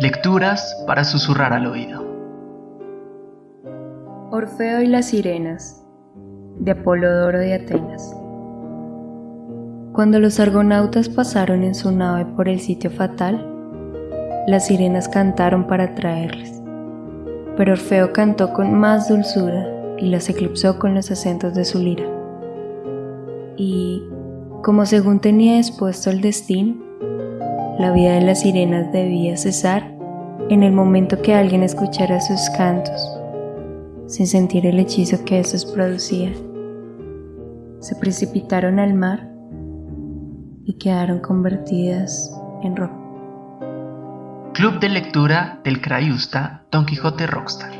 Lecturas para susurrar al oído. Orfeo y las sirenas de Apolodoro de Atenas. Cuando los argonautas pasaron en su nave por el sitio fatal, las sirenas cantaron para traerles, pero Orfeo cantó con más dulzura y las eclipsó con los acentos de su lira. Y, como según tenía expuesto el destino, la vida de las sirenas debía cesar en el momento que alguien escuchara sus cantos, sin sentir el hechizo que esos producían. Se precipitaron al mar y quedaron convertidas en roca. Club de lectura del Crayusta Don Quijote Rockstar.